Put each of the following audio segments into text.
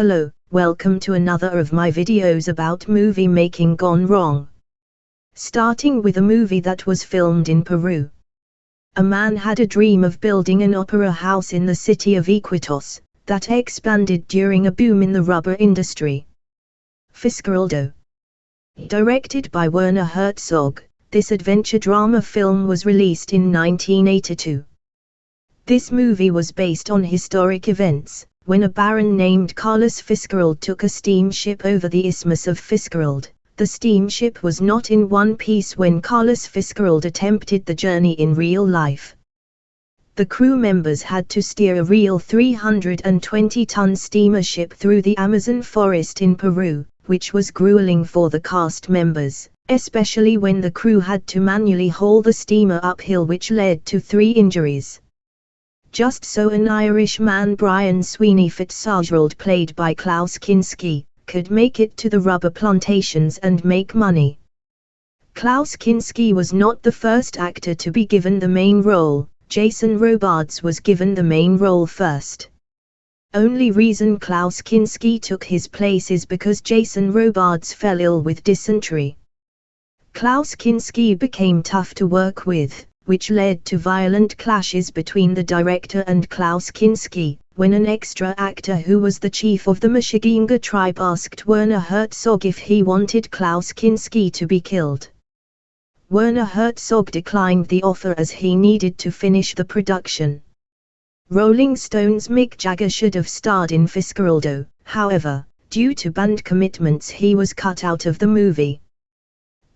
Hello, welcome to another of my videos about movie making gone wrong. Starting with a movie that was filmed in Peru. A man had a dream of building an opera house in the city of Iquitos, that expanded during a boom in the rubber industry. Fitzcarraldo. Directed by Werner Herzog, this adventure drama film was released in 1982. This movie was based on historic events, when a baron named Carlos Fitzcarrald took a steamship over the Isthmus of Fitzcarrald. The steamship was not in one piece when Carlos Fitzcarrald attempted the journey in real life. The crew members had to steer a real 320-ton steamer ship through the Amazon forest in Peru, which was grueling for the cast members, especially when the crew had to manually haul the steamer uphill which led to three injuries. Just so an Irishman Brian Sweeney Fitzgerald played by Klaus Kinski, could make it to the rubber plantations and make money. Klaus Kinski was not the first actor to be given the main role, Jason Robards was given the main role first. Only reason Klaus Kinski took his place is because Jason Robards fell ill with dysentery. Klaus Kinski became tough to work with which led to violent clashes between the director and Klaus Kinski, when an extra actor who was the chief of the Machiguenga tribe asked Werner Herzog if he wanted Klaus Kinski to be killed. Werner Herzog declined the offer as he needed to finish the production. Rolling Stone's Mick Jagger should have starred in Fitzcarraldo, however, due to band commitments he was cut out of the movie.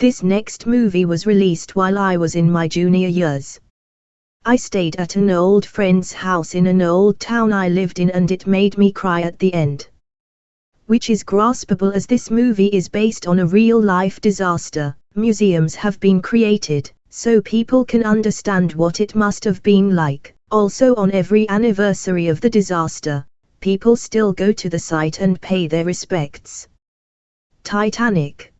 This next movie was released while I was in my junior years. I stayed at an old friend's house in an old town I lived in and it made me cry at the end. Which is graspable as this movie is based on a real-life disaster, museums have been created, so people can understand what it must have been like. Also on every anniversary of the disaster, people still go to the site and pay their respects. Titanic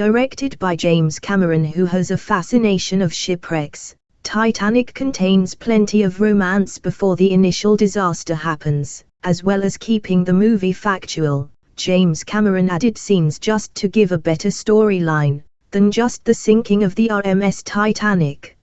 Directed by James Cameron who has a fascination of shipwrecks, Titanic contains plenty of romance before the initial disaster happens, as well as keeping the movie factual. James Cameron added scenes just to give a better storyline, than just the sinking of the RMS Titanic.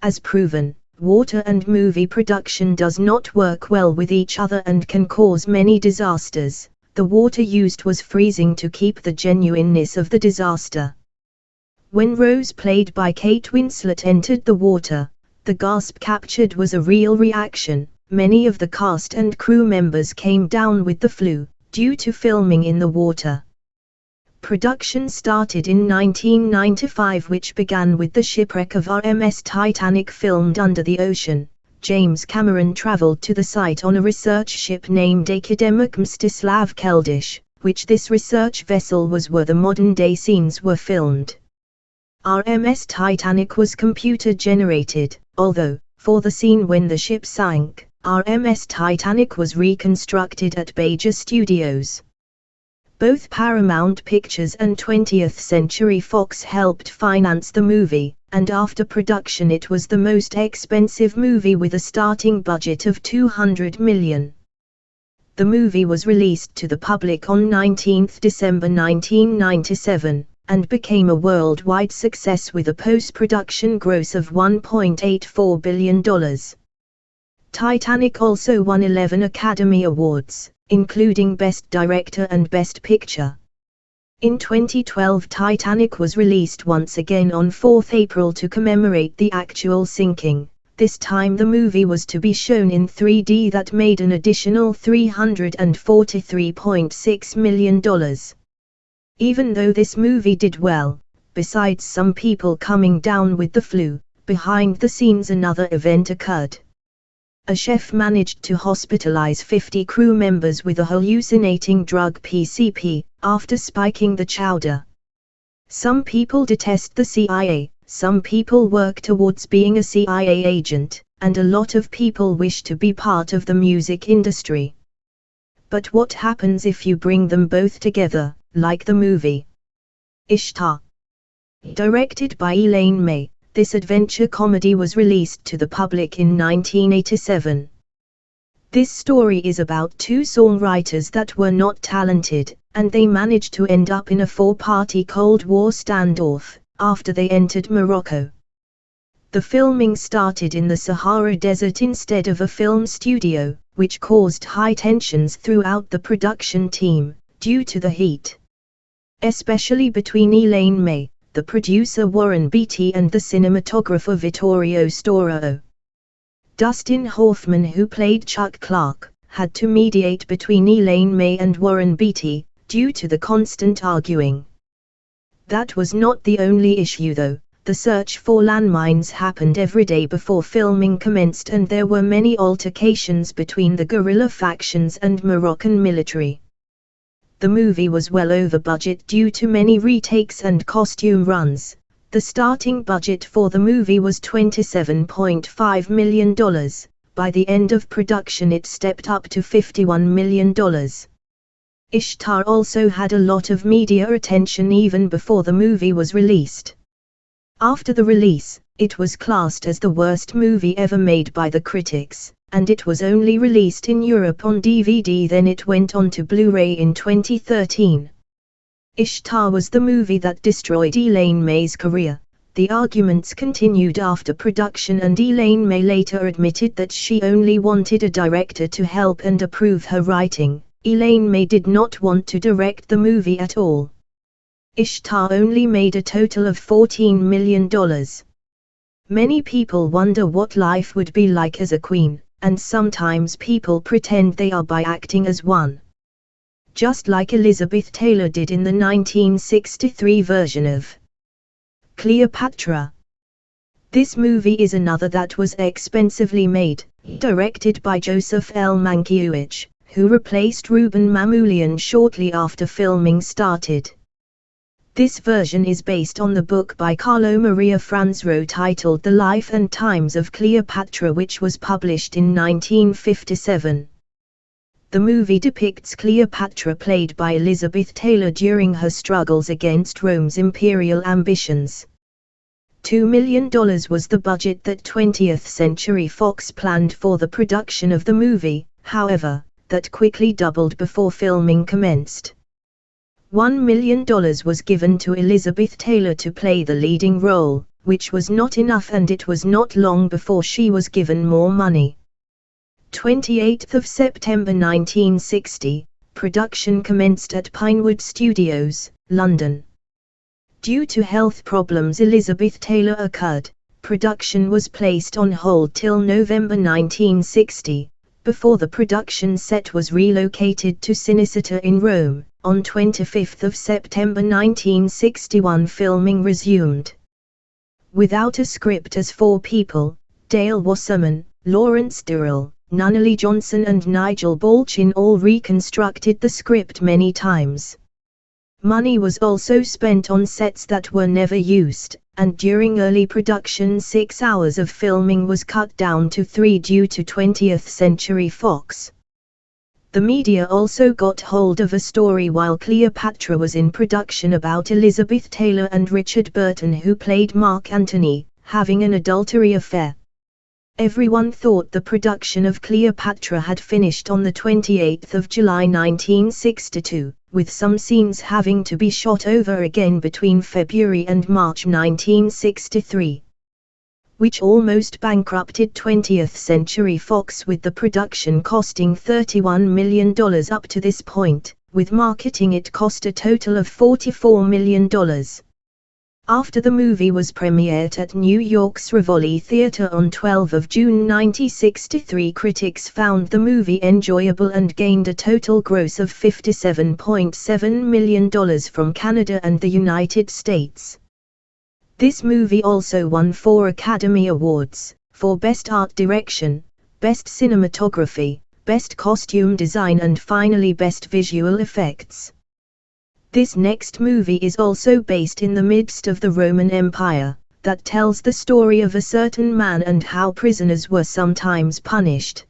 As proven, water and movie production does not work well with each other and can cause many disasters the water used was freezing to keep the genuineness of the disaster. When Rose played by Kate Winslet entered the water, the gasp captured was a real reaction. Many of the cast and crew members came down with the flu, due to filming in the water. Production started in 1995 which began with the shipwreck of RMS Titanic filmed under the ocean. James Cameron travelled to the site on a research ship named Akademik Mstislav Keldysh, which this research vessel was where the modern-day scenes were filmed. RMS Titanic was computer-generated, although, for the scene when the ship sank, RMS Titanic was reconstructed at Baja Studios. Both Paramount Pictures and 20th Century Fox helped finance the movie, and after production it was the most expensive movie with a starting budget of 200 million. The movie was released to the public on 19 December 1997, and became a worldwide success with a post-production gross of $1.84 billion. Titanic also won 11 Academy Awards, including Best Director and Best Picture. In 2012 Titanic was released once again on 4 April to commemorate the actual sinking. This time the movie was to be shown in 3D that made an additional $343.6 million. Even though this movie did well, besides some people coming down with the flu, behind the scenes another event occurred a chef managed to hospitalize 50 crew members with a hallucinating drug PCP, after spiking the chowder. Some people detest the CIA, some people work towards being a CIA agent, and a lot of people wish to be part of the music industry. But what happens if you bring them both together, like the movie Ishtar? Directed by Elaine May, this adventure comedy was released to the public in 1987. This story is about two songwriters that were not talented, and they managed to end up in a four-party Cold War standoff, after they entered Morocco. The filming started in the Sahara Desert instead of a film studio, which caused high tensions throughout the production team, due to the heat. Especially between Elaine May, the producer Warren Beatty and the cinematographer Vittorio Storaro. Dustin Hoffman who played Chuck Clark, had to mediate between Elaine May and Warren Beatty, due to the constant arguing. That was not the only issue though, the search for landmines happened every day before filming commenced and there were many altercations between the guerrilla factions and Moroccan military. The movie was well over budget due to many retakes and costume runs. The starting budget for the movie was $27.5 million. By the end of production it stepped up to $51 million. Ishtar also had a lot of media attention even before the movie was released. After the release, it was classed as the worst movie ever made by the critics, and it was only released in Europe on DVD then it went on to Blu-ray in 2013. Ishtar was the movie that destroyed Elaine May's career. The arguments continued after production and Elaine May later admitted that she only wanted a director to help and approve her writing, Elaine May did not want to direct the movie at all. Ishtar only made a total of $14 million. Many people wonder what life would be like as a queen, and sometimes people pretend they are by acting as one. Just like Elizabeth Taylor did in the 1963 version of Cleopatra. This movie is another that was expensively made, directed by Joseph L. Mankiewicz who replaced Rouben Mamoulian shortly after filming started. This version is based on the book by Carlo Maria Franzero titled The Life and Times of Cleopatra which was published in 1957. The movie depicts Cleopatra played by Elizabeth Taylor during her struggles against Rome's imperial ambitions. $2 million was the budget that 20th Century Fox planned for the production of the movie, however, that quickly doubled before filming commenced. $1 million was given to Elizabeth Taylor to play the leading role, which was not enough and it was not long before she was given more money. 28 of September 1960, production commenced at Pinewood Studios, London. Due to health problems Elizabeth Taylor occurred, production was placed on hold till November 1960, before the production set was relocated to Cinecittà in Rome, on 25 September 1961 filming resumed. Without a script as four people, Dale Wasserman, Lawrence Durrell, Nunnally Johnson and Nigel Balchin all reconstructed the script many times. Money was also spent on sets that were never used, and during early production six hours of filming was cut down to three due to 20th Century Fox. The media also got hold of a story while Cleopatra was in production about Elizabeth Taylor and Richard Burton who played Mark Antony, having an adultery affair. Everyone thought the production of Cleopatra had finished on the 28th of July 1962 with some scenes having to be shot over again between February and March 1963. Which almost bankrupted 20th Century Fox with the production costing $31 million up to this point, with marketing it cost a total of $44 million. After the movie was premiered at New York's Rivoli Theatre on 12 of June 1963 critics found the movie enjoyable and gained a total gross of $57.7 million from Canada and the United States. This movie also won four Academy Awards, for Best Art Direction, Best Cinematography, Best Costume Design and finally Best Visual Effects. This next movie is also based in the midst of the Roman Empire, that tells the story of a certain man and how prisoners were sometimes punished.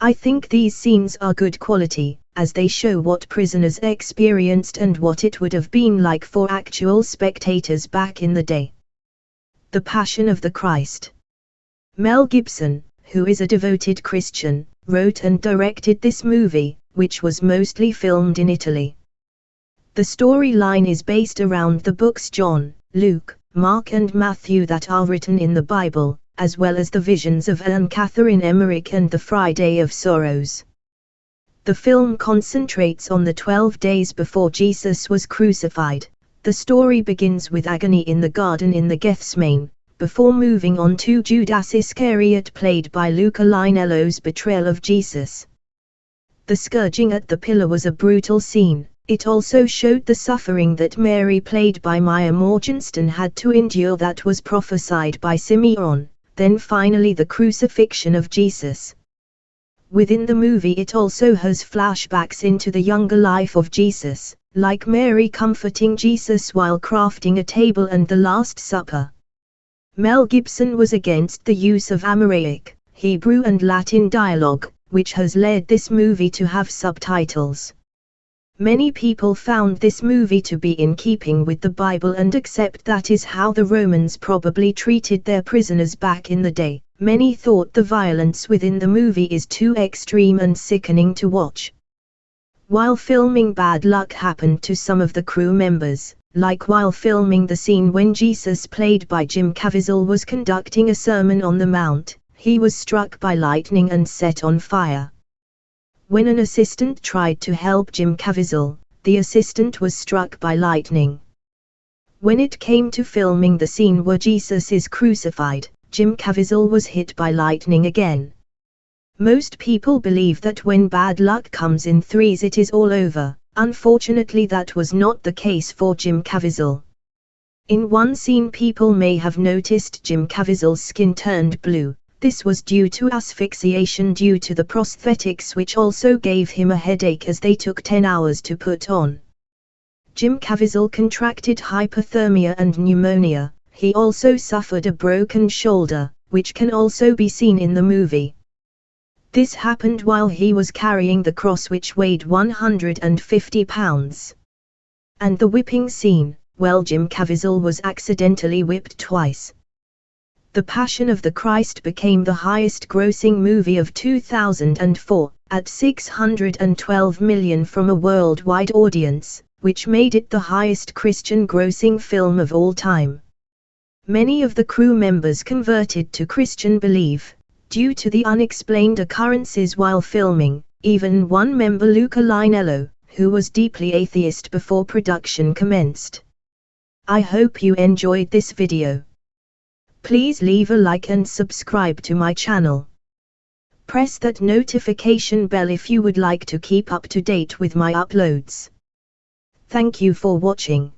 I think these scenes are good quality, as they show what prisoners experienced and what it would have been like for actual spectators back in the day. The Passion of the Christ. Mel Gibson, who is a devoted Christian, wrote and directed this movie, which was mostly filmed in Italy. The storyline is based around the books John, Luke, Mark and Matthew that are written in the Bible, as well as the visions of Anne Catherine Emmerich and the Friday of Sorrows. The film concentrates on the 12 days before Jesus was crucified. The story begins with agony in the garden in the Gethsemane, before moving on to Judas Iscariot played by Luca Lionello's betrayal of Jesus. The scourging at the pillar was a brutal scene, it also showed the suffering that Mary played by Maya Morgenstern had to endure that was prophesied by Simeon, then finally the crucifixion of Jesus. Within the movie it also has flashbacks into the younger life of Jesus, like Mary comforting Jesus while crafting a table and the Last Supper. Mel Gibson was against the use of Aramaic, Hebrew and Latin dialogue, which has led this movie to have subtitles. Many people found this movie to be in keeping with the Bible and accept that is how the Romans probably treated their prisoners back in the day. Many thought the violence within the movie is too extreme and sickening to watch. While filming bad luck happened to some of the crew members, like while filming the scene when Jesus played by Jim Caviezel was conducting a sermon on the mount, he was struck by lightning and set on fire. When an assistant tried to help Jim Caviezel, the assistant was struck by lightning. When it came to filming the scene where Jesus is crucified, Jim Caviezel was hit by lightning again. Most people believe that when bad luck comes in threes it is all over, unfortunately that was not the case for Jim Caviezel. In one scene people may have noticed Jim Caviezel's skin turned blue, this was due to asphyxiation due to the prosthetics which also gave him a headache as they took 10 hours to put on. Jim Caviezel contracted hypothermia and pneumonia, he also suffered a broken shoulder, which can also be seen in the movie. This happened while he was carrying the cross which weighed 150 pounds. And the whipping scene, well Jim Caviezel was accidentally whipped twice. The Passion of the Christ became the highest grossing movie of 2004, at 612 million from a worldwide audience, which made it the highest Christian grossing film of all time. Many of the crew members converted to Christian belief, due to the unexplained occurrences while filming, even one member Luca Lionello, who was deeply atheist before production commenced. I hope you enjoyed this video. Please leave a like and subscribe to my channel. Press that notification bell if you would like to keep up to date with my uploads. Thank you for watching.